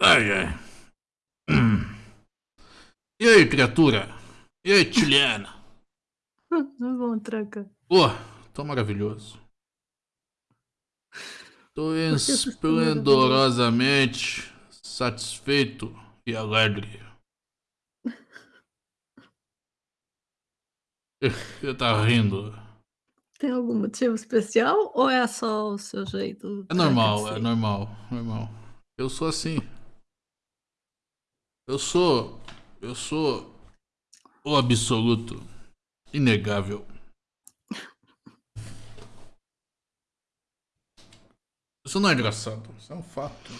Ai, ai. E aí, criatura? E aí, Tiliana? Não vão tranca. Pô, tô maravilhoso. Tô esplendorosamente satisfeito e alegre. Você tá rindo? Tem algum motivo especial ou é só o seu jeito? É normal, é normal, normal. Eu sou assim. Eu sou. Eu sou. O absoluto. Inegável. Isso não é engraçado, isso é um fato.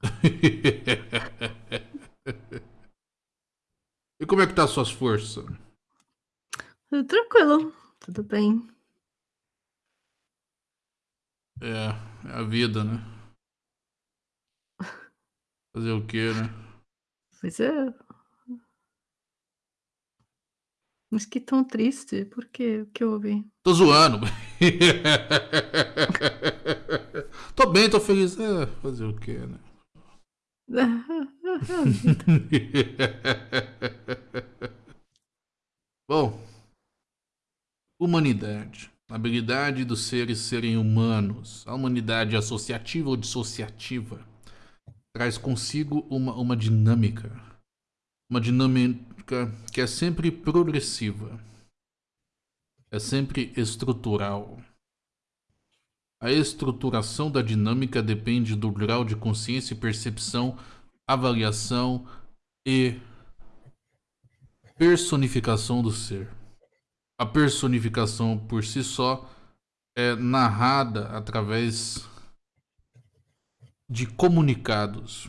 e como é que tá as suas forças? Tranquilo, tudo bem. É, é a vida, né? Fazer o quê, né? Pois é. Mas que tão triste, por quê? O que houve? Tô zoando. tô bem, tô feliz. É, fazer o quê, né? Bom, humanidade. A habilidade dos seres serem humanos. A humanidade associativa ou dissociativa traz consigo uma, uma dinâmica. Uma dinâmica que é sempre progressiva. É sempre estrutural. A estruturação da dinâmica depende do grau de consciência e percepção, avaliação e personificação do ser. A personificação por si só é narrada através de comunicados.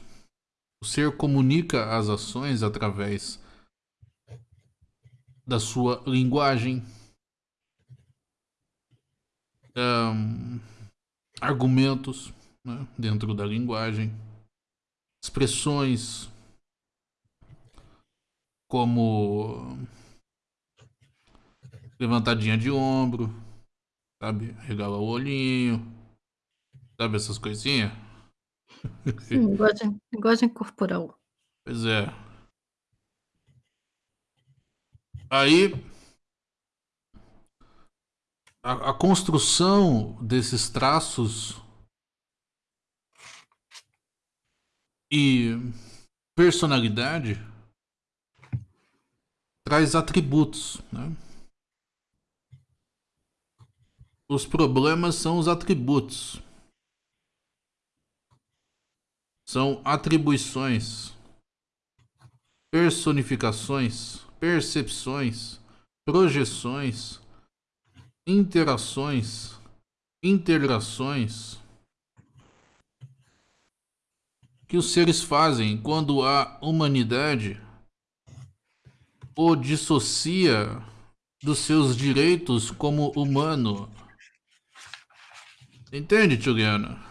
O ser comunica as ações através da sua linguagem, um, argumentos né, dentro da linguagem, expressões como levantadinha de ombro, sabe? Regala o olhinho, sabe essas coisinhas? Sim, linguagem, linguagem corporal. Pois é. Aí a, a construção desses traços e personalidade traz atributos, né? Os problemas são os atributos. São atribuições, personificações, percepções, projeções, interações, integrações que os seres fazem quando a humanidade o dissocia dos seus direitos como humano. Entende, Juliana?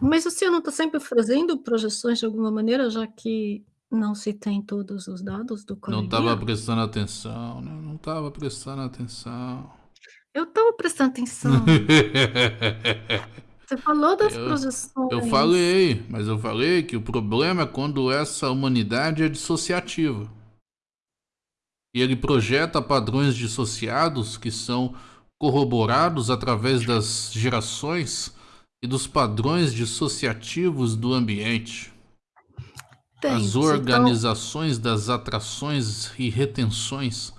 Mas senhor não está sempre fazendo projeções de alguma maneira, já que não se tem todos os dados do Não coleguinha? estava prestando atenção, né? Não estava prestando atenção. Eu estava prestando atenção. Você falou das Eu, projeções. eu falei, mas eu falei que o problema é quando essa humanidade é dissociativa. E ele projeta padrões dissociados que são corroborados através das gerações e dos padrões dissociativos do ambiente. As Tem, organizações das atrações e retenções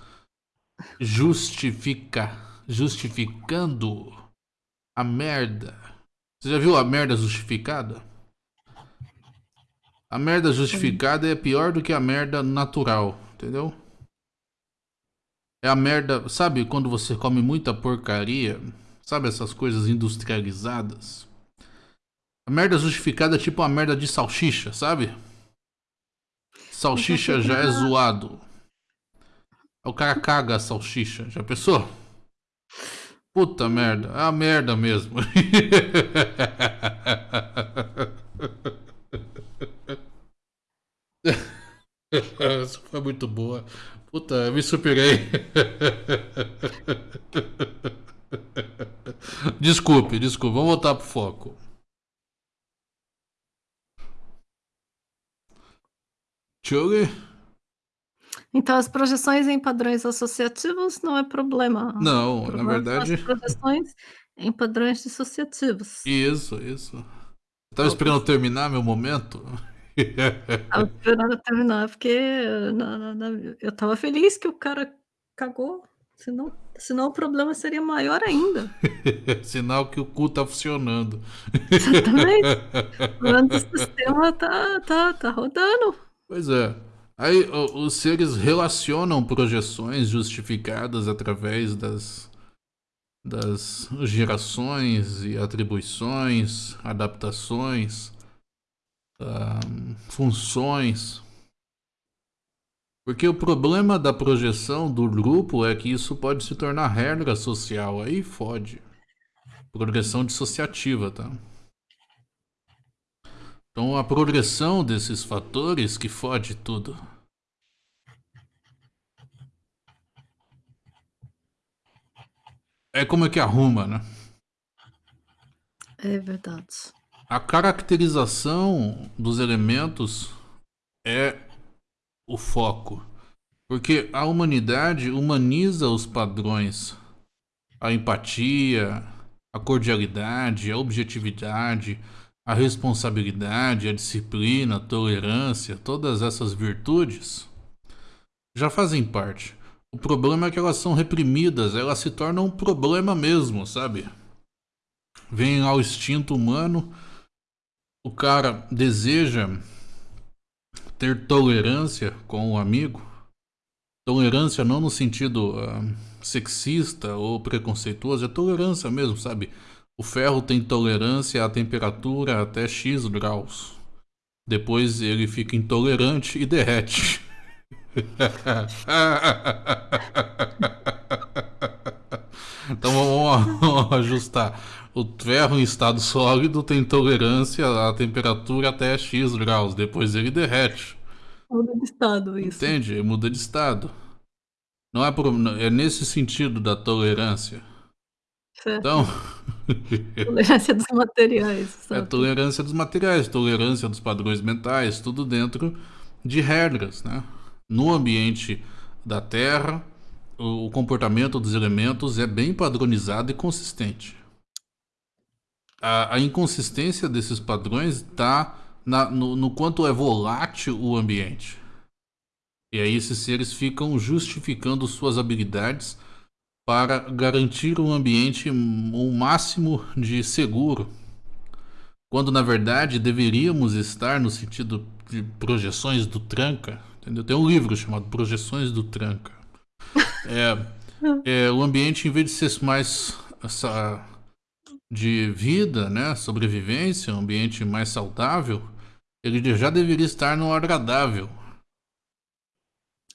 justifica, justificando a merda. Você já viu a merda justificada? A merda justificada é pior do que a merda natural, entendeu? É a merda, sabe quando você come muita porcaria? Sabe essas coisas industrializadas? A merda justificada é tipo a merda de salsicha, sabe? Salsicha já é zoado. O cara caga a salsicha, já pensou? Puta merda, é a merda mesmo. Essa foi muito boa. Puta, eu me superei. desculpe, desculpe. Vamos voltar pro foco. Churi? Então, as projeções em padrões associativos não é problema. Não, problema na verdade. As projeções em padrões dissociativos. Isso, isso. Estava esperando terminar meu momento? Estava esperando terminar, porque na, na, eu estava feliz que o cara cagou. Senão, senão o problema seria maior ainda. Sinal que o cu tá funcionando. Exatamente. O sistema tá, tá, tá rodando. Pois é. Aí os seres relacionam projeções justificadas através das, das gerações e atribuições, adaptações, um, funções. Porque o problema da projeção do grupo é que isso pode se tornar regra social. Aí fode. Progressão dissociativa, tá? Então a progressão desses fatores que fode tudo. É como é que arruma, né? É verdade. A caracterização dos elementos é o foco. Porque a humanidade humaniza os padrões. A empatia, a cordialidade, a objetividade, a responsabilidade, a disciplina, a tolerância, todas essas virtudes já fazem parte. O problema é que elas são reprimidas, elas se tornam um problema mesmo, sabe? Vem ao instinto humano, o cara deseja ter tolerância com o amigo. Tolerância não no sentido uh, sexista ou preconceituoso, é tolerância mesmo, sabe? O ferro tem tolerância à temperatura até X graus. Depois ele fica intolerante e derrete. então vamos ajustar. O ferro em estado sólido tem tolerância à temperatura até X graus, depois ele derrete. Muda de estado isso. Entende? Muda de estado. Não é, por, é nesse sentido da tolerância. Certo. Então. tolerância dos materiais. Sabe? É tolerância dos materiais, tolerância dos padrões mentais, tudo dentro de regras, né? No ambiente da Terra, o comportamento dos elementos é bem padronizado e consistente a, a inconsistência desses padrões está no, no quanto é volátil o ambiente. E aí esses seres ficam justificando suas habilidades para garantir um ambiente o máximo de seguro. Quando na verdade deveríamos estar no sentido de projeções do tranca. Entendeu? Tem um livro chamado Projeções do Tranca. É, é, o ambiente, em vez de ser mais essa, de vida, né, sobrevivência, um ambiente mais saudável, ele já deveria estar no agradável.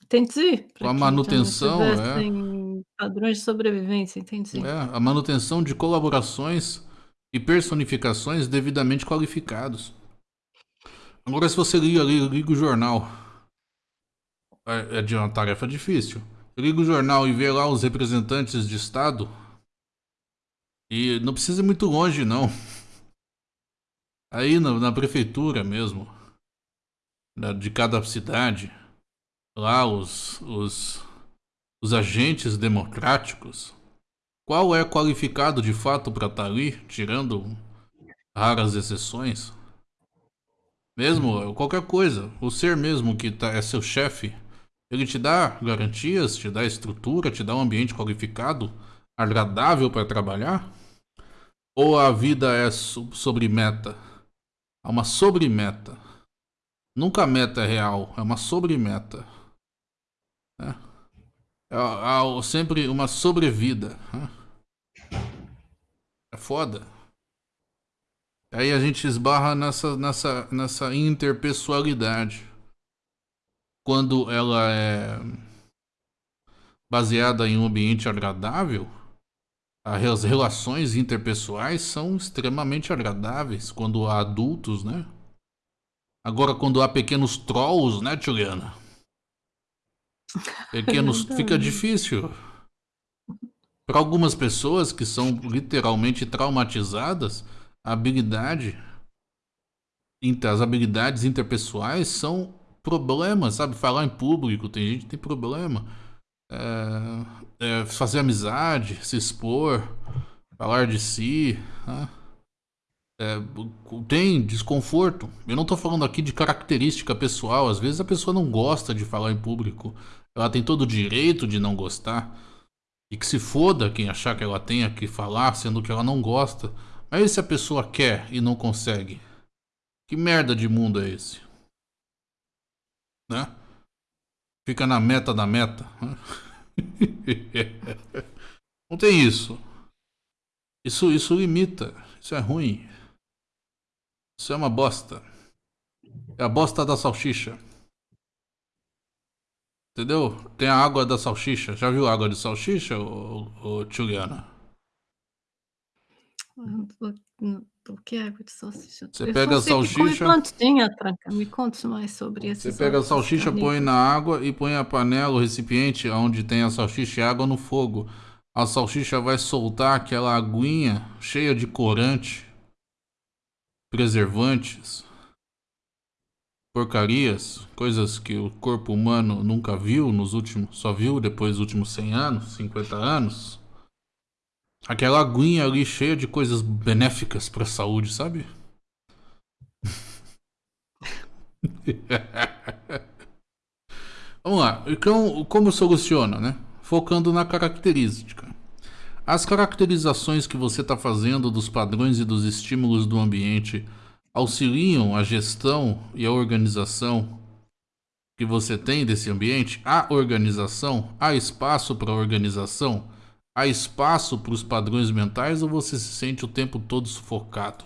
Entendi. Com a manutenção, é. Padrões de sobrevivência, entendi. É, a manutenção de colaborações e personificações devidamente qualificados. Agora, se você liga, liga, liga o jornal, é, é de uma tarefa difícil. Liga o jornal e vê lá os representantes de Estado e não precisa ir muito longe, não. Aí na, na prefeitura mesmo, de cada cidade, lá os, os, os agentes democráticos, qual é qualificado de fato para estar tá ali, tirando raras exceções? Mesmo, qualquer coisa, o ser mesmo que tá, é seu chefe, ele te dá garantias, te dá estrutura, te dá um ambiente qualificado agradável para trabalhar? Ou a vida é sobre meta? Há uma sobremeta. Nunca a meta é real, é uma sobremeta. É, é, é sempre uma sobrevida. É, é foda. Aí a gente esbarra nessa, nessa, nessa interpessoalidade. Quando ela é baseada em um ambiente agradável, as relações interpessoais são extremamente agradáveis quando há adultos, né? Agora, quando há pequenos trolls, né, Juliana? Pequenos. fica difícil. Para algumas pessoas que são literalmente traumatizadas, a habilidade, as habilidades interpessoais são problemas, sabe? Falar em público, tem gente que tem problema. É, é, fazer amizade, se expor, falar de si. Né? É, tem desconforto. Eu não estou falando aqui de característica pessoal. Às vezes a pessoa não gosta de falar em público. Ela tem todo o direito de não gostar. E que se foda quem achar que ela tenha que falar, sendo que ela não gosta. Mas se a pessoa quer e não consegue? Que merda de mundo é esse? Né? Fica na meta da meta. não tem isso. Isso, isso limita. Isso é ruim. Isso é uma bosta. É a bosta da salsicha. Entendeu? Tem a água da salsicha. Já viu a água de salsicha, ô, ô, Juliana? O que é água de salsicha? Você Eu pega a salsicha. Plantinha, tranca. Me conte mais sobre isso. Você pega a salsicha, põe na água e põe a panela, o recipiente onde tem a salsicha e água no fogo. A salsicha vai soltar aquela aguinha cheia de corante, preservantes, porcarias, coisas que o corpo humano nunca viu nos últimos, só viu depois dos últimos 100 anos, 50 anos. Aquela aguinha ali cheia de coisas benéficas para a saúde, sabe? Vamos lá. Então, como soluciona, né? Focando na característica. As caracterizações que você está fazendo dos padrões e dos estímulos do ambiente auxiliam a gestão e a organização que você tem desse ambiente? Há organização? Há espaço para organização? Há espaço para os padrões mentais ou você se sente o tempo todo sufocado?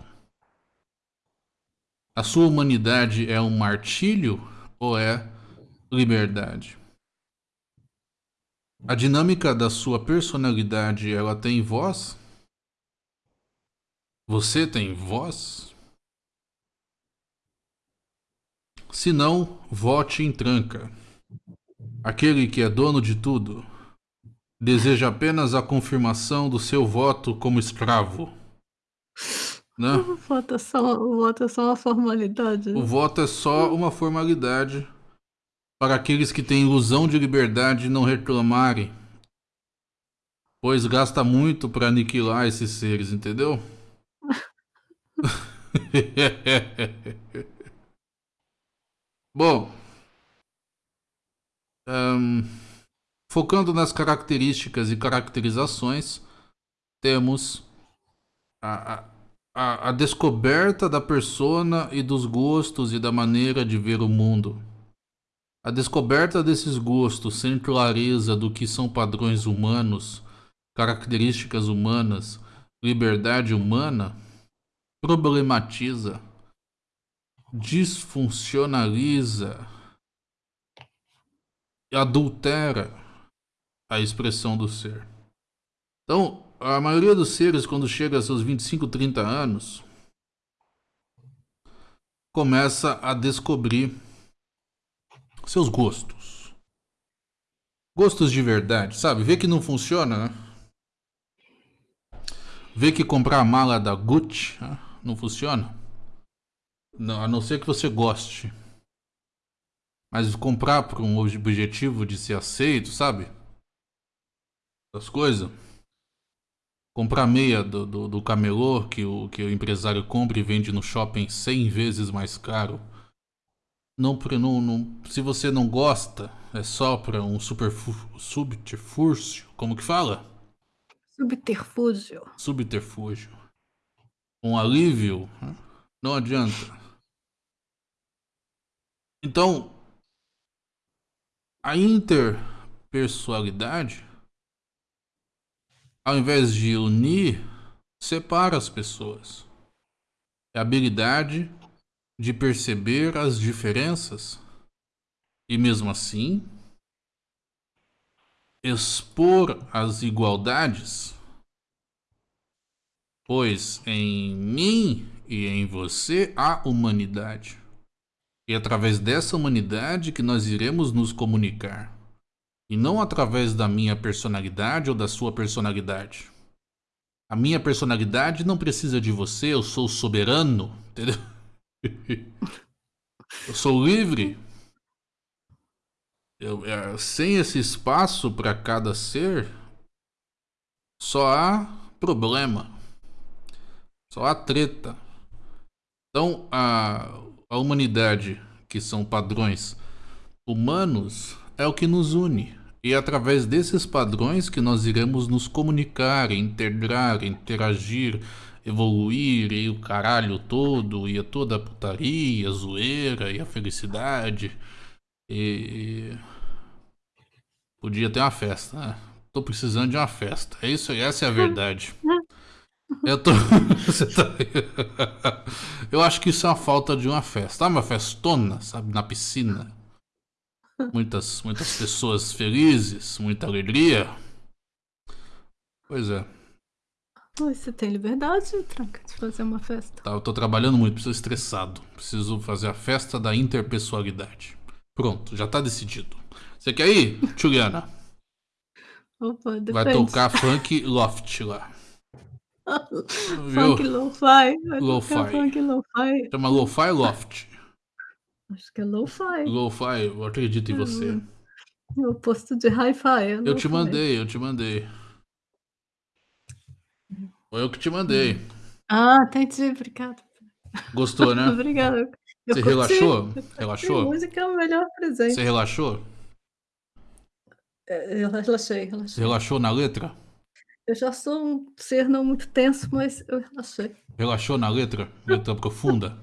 A sua humanidade é um martírio ou é liberdade? A dinâmica da sua personalidade, ela tem voz? Você tem voz? Se não, vote em tranca. Aquele que é dono de tudo deseja apenas a confirmação do seu voto como escravo. Né? O, voto é só, o voto é só uma formalidade. O voto é só uma formalidade para aqueles que têm ilusão de liberdade não reclamarem, pois gasta muito para aniquilar esses seres, entendeu? Bom, um, focando nas características e caracterizações, temos a, a, a descoberta da persona e dos gostos e da maneira de ver o mundo. A descoberta desses gostos sem clareza do que são padrões humanos, características humanas, liberdade humana, problematiza disfuncionaliza, adultera a expressão do ser. Então, a maioria dos seres, quando chega a seus 25, 30 anos, começa a descobrir seus gostos. Gostos de verdade, sabe? Vê que não funciona, né? Vê que comprar a mala da Gucci né? não funciona. Não, a não ser que você goste. Mas comprar por um objetivo de ser aceito, sabe? Das coisas. Comprar meia do, do, do, camelô que o, que o empresário compra e vende no shopping 100 vezes mais caro. Não, não, não, se você não gosta, é só para um super subterfúgio. Como que fala? Subterfúgio. Subterfúgio. Um alívio. Não adianta. Então, a interpessoalidade, ao invés de unir, separa as pessoas. É a habilidade de perceber as diferenças e, mesmo assim, expor as igualdades, pois em mim e em você há humanidade. E através dessa humanidade que nós iremos nos comunicar. E não através da minha personalidade ou da sua personalidade. A minha personalidade não precisa de você, eu sou soberano, entendeu? Eu sou livre. Eu, é, sem esse espaço para cada ser, só há problema. Só há treta. Então, a, a humanidade, que são padrões humanos, é o que nos une. E é através desses padrões que nós iremos nos comunicar, integrar, interagir, evoluir e o caralho todo, e a toda a putaria, a zoeira e a felicidade. E. Podia ter uma festa, né? Tô precisando de uma festa. É isso aí, essa é a verdade. Eu tô. Tá... Eu acho que isso é uma falta de uma festa. Ah, uma festona, sabe? Na piscina. Muitas, muitas pessoas felizes, muita alegria. Pois é. Você tem liberdade, Tranca, de fazer uma festa. Tá, eu tô trabalhando muito, preciso estressado. Preciso fazer a festa da interpessoalidade. Pronto, já tá decidido. Você quer ir, Juliana? Opa. Vai tocar funk loft lá. Funk lo-fi. Lo-fi. Funk lo-fi. Chama lo-fi loft. Acho que é lo-fi. Lo-fi, eu acredito em você. Hum, o oposto de hi-fi. É eu te mandei, eu te mandei. Foi eu que te mandei. Ah, entendi, obrigada. Gostou, né? Obrigada. Você curti. relaxou? Relaxou? música é o melhor presente. Você relaxou? É, Eu relaxei, Você relaxei. relaxou na letra? Eu já sou um ser não muito tenso, mas eu relaxei. Relaxou na letra? Letra profunda?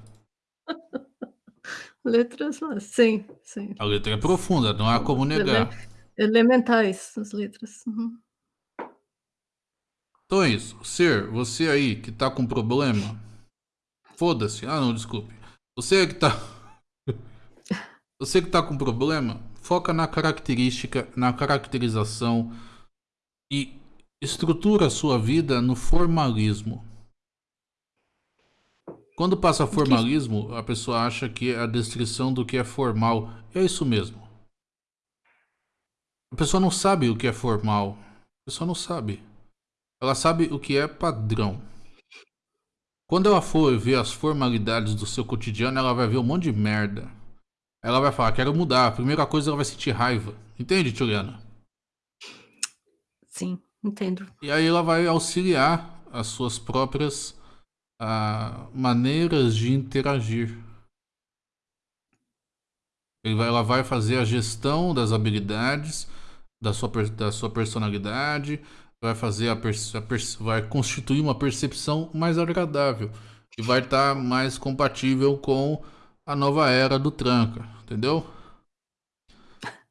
Letras, ah, sim, sim. A letra é profunda, não há como negar. Elementais, as letras. Uhum. Então é isso. Ser, você aí que tá com problema. Foda-se. Ah, não, desculpe. Você que tá. Você que tá com problema, foca na característica, na caracterização e estrutura a sua vida no formalismo. Quando passa formalismo, a pessoa acha que é a descrição do que é formal. É isso mesmo. A pessoa não sabe o que é formal. A pessoa não sabe. Ela sabe o que é padrão. Quando ela for ver as formalidades do seu cotidiano, ela vai ver um monte de merda. Ela vai falar, quero mudar. A primeira coisa, ela vai sentir raiva. Entende, Juliana? Sim, entendo. E aí ela vai auxiliar as suas próprias ah, maneiras de interagir. Vai- ela vai fazer a gestão das habilidades, da sua, da sua personalidade, vai fazer a, a vai constituir uma percepção mais agradável e vai estar mais compatível com a nova era do tranca, entendeu?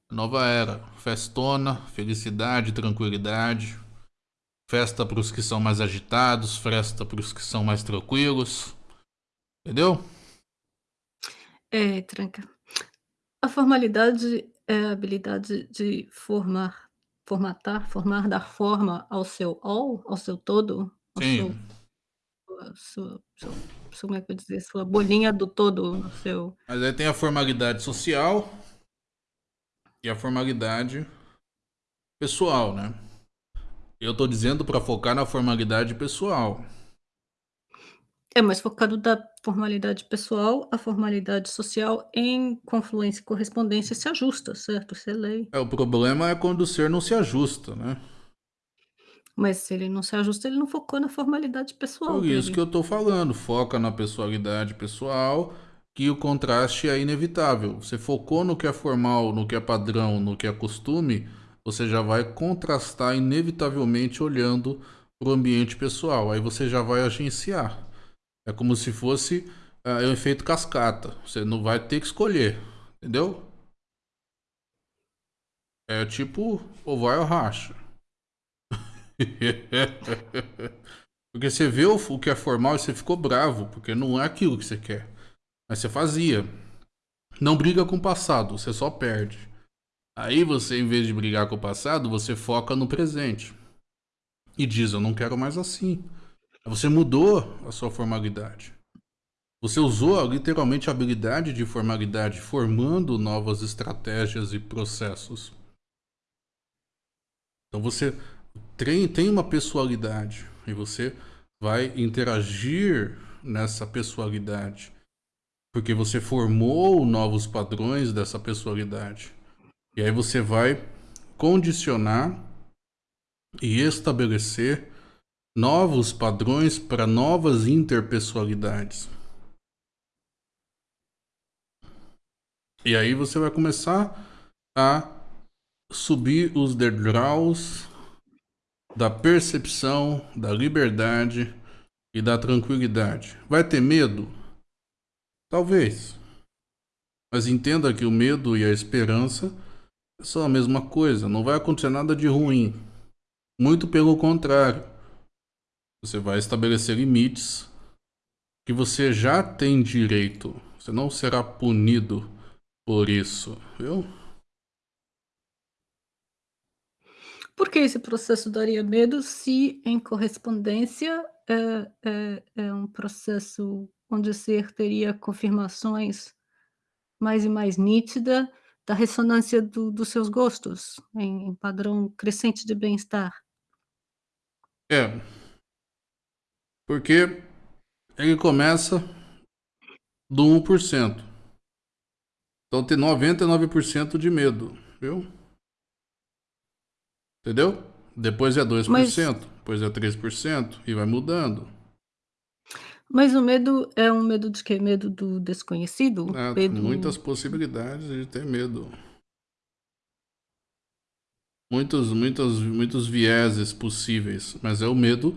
Nova era, festona, felicidade, tranquilidade. Festa para os que são mais agitados, festa para os que são mais tranquilos. Entendeu? É, tranca. A formalidade é a habilidade de formar, formatar, formar, dar forma ao seu all, ao seu todo, ao Sim. sua, seu, seu- como é que eu dizer, sua bolinha do todo, no seu. Mas aí tem a formalidade social e a formalidade pessoal, né? Eu tô dizendo para focar na formalidade pessoal. É, mas focado da formalidade pessoal, a formalidade social em confluência e correspondência se ajusta, certo? Isso é lei. É, o problema é quando o ser não se ajusta, né? Mas se ele não se ajusta, ele não focou na formalidade pessoal. Por isso dele. que eu tô falando, foca na pessoalidade pessoal, que o contraste é inevitável. Você focou no que é formal, no que é padrão, no que é costume, você já vai contrastar inevitavelmente olhando para o ambiente pessoal. Aí você já vai agenciar. É como se fosse ah, é o efeito cascata. Você não vai ter que escolher, entendeu? É tipo ou vai ou racha. Porque você vê o que é formal e você ficou bravo, porque não é aquilo que você quer. Mas você fazia. Não briga com o passado, você só perde. Aí você, em vez de brigar com o passado, você foca no presente. E diz, eu não quero mais assim. Você mudou a sua formalidade. Você usou literalmente a habilidade de formalidade, formando novas estratégias e processos. Então você tem uma pessoalidade e você vai interagir nessa pessoalidade porque você formou novos padrões dessa pessoalidade. E aí você vai condicionar e estabelecer novos padrões para novas interpessoalidades. E aí você vai começar a subir os degraus da percepção, da liberdade e da tranquilidade. Vai ter medo? Talvez. Mas entenda que o medo e a esperança são a mesma coisa. Não vai acontecer nada de ruim. Muito pelo contrário. Você vai estabelecer limites que você já tem direito. Você não será punido por isso, viu? Por que esse processo daria medo se, em correspondência, é, é, é um processo onde o ser teria confirmações mais e mais nítida da ressonância do, dos seus gostos, em, em padrão crescente de bem-estar? É. Porque ele começa do 1%. Então tem 99% de medo, viu? Entendeu? Depois é 2%, Mas... depois é 3% e vai mudando. Mas o medo é um medo de quê? Medo do desconhecido? É, medo... Muitas possibilidades de ter medo. Muitos, muitos, muitos vieses possíveis, mas é o medo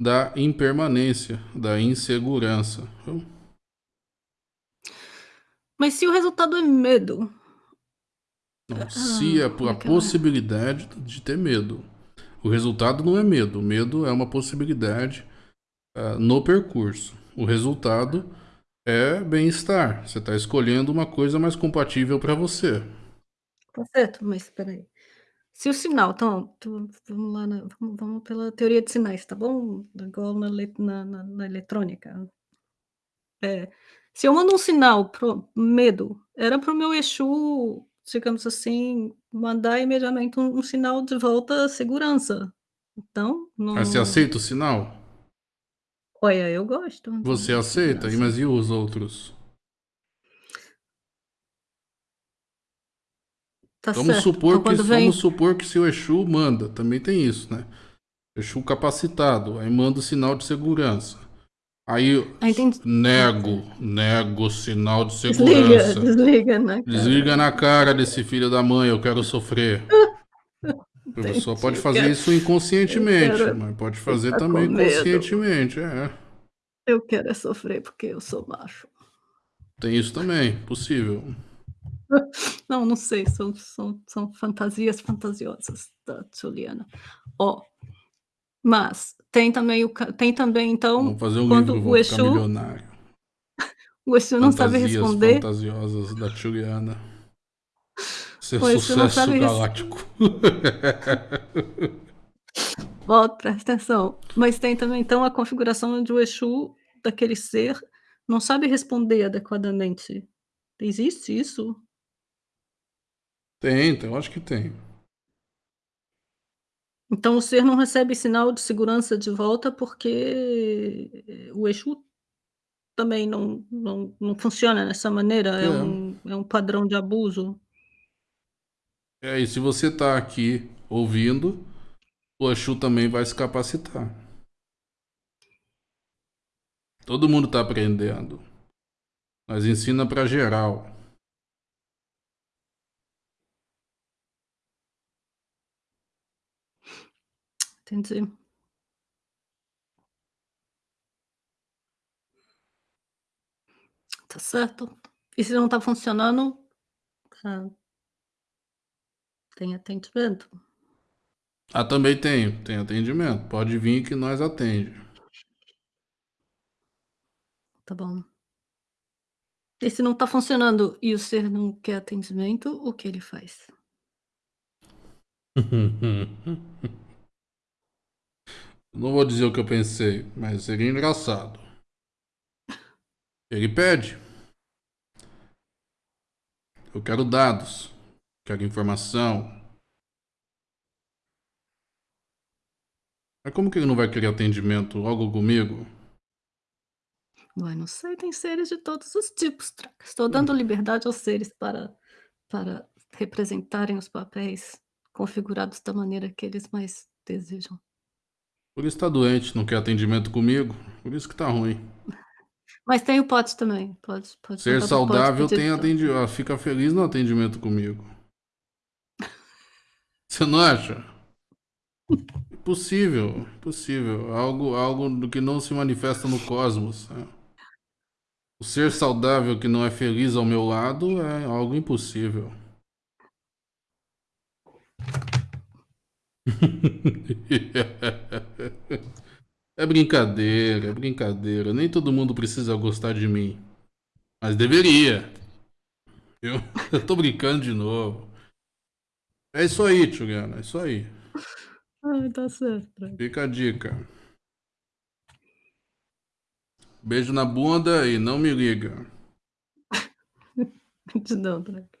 da impermanência, da insegurança. Viu? Mas se o resultado é medo. Não, ah, se é a, a possibilidade de ter medo. O resultado não é medo. O medo é uma possibilidade uh, no percurso. O resultado é bem-estar. Você está escolhendo uma coisa mais compatível para você. Tá certo, mas espera aí. Se o sinal, então, vamos lá, na, vamos, vamos, pela teoria de sinais, tá bom? Igual na, na, na, na eletrônica. É, se eu mando um sinal pro medo, era para o meu Exu, digamos assim, mandar imediatamente um, um sinal de volta segurança. Então. Mas você aceita o sinal? Olha, eu gosto. Você aceita, mas e os outros? Tá vamos certo. supor então, que vem... vamos supor que seu Exu manda, também tem isso, né? Exu capacitado, aí manda o sinal de segurança. Aí ah, nego, nego o sinal de segurança. Desliga, desliga na cara. Desliga na cara desse filho da mãe, eu quero sofrer. O professor pode fazer isso inconscientemente, quero... mas pode fazer também conscientemente, é. Eu quero é sofrer porque eu sou macho. Tem isso também, possível. Não, não sei, são, são, são fantasias fantasiosas da Juliana. Ó, oh, mas tem também o tem também então Vamos fazer um quando livro, o Exu milionário. o Exu não sabe responder. fantasiosas da Juliana. Ser o sucesso galáctico. Volta, presta atenção. Mas tem também então a configuração onde o Exu daquele ser não sabe responder adequadamente. Existe isso? Tem, então, acho que tem. Então o ser não recebe sinal de segurança de volta porque o Exu também não, não, não funciona dessa maneira, é, é um, é um padrão de abuso. É, e se você está aqui ouvindo, o Exu também vai se capacitar. Todo mundo está aprendendo. Mas ensina para geral. Entendi. Tá certo. E se não tá funcionando, ah, tem atendimento. Ah, também tem, tem atendimento. Pode vir que nós atende. Tá bom. E se não tá funcionando e o ser não quer atendimento, o que ele faz? Não vou dizer o que eu pensei, mas seria engraçado. Ele pede. Eu quero dados. Quero informação. Mas como que ele não vai querer atendimento logo comigo? Ué, não sei, tem seres de todos os tipos, Tranca. Estou dando liberdade aos seres para para representarem os papéis configurados da maneira que eles mais desejam. Por isso tá doente, não quer atendimento comigo. Por isso que tá ruim. Mas tem o Potts também. Pode pode Ser saudável pedir tem licença. atendi ah, fica feliz no atendimento comigo. Você não acha? Impossível, impossível. Algo, algo que não se manifesta no cosmos. né? O ser saudável que não é feliz ao meu lado é algo impossível. É brincadeira, é brincadeira. Nem todo mundo precisa gostar de mim. Mas deveria. Eu, eu tô brincando de novo. É isso aí, Juliana, é isso aí. Ai, tá certo. Fica a dica. Beijo na bunda e não me liga. Gratidão, Tranca.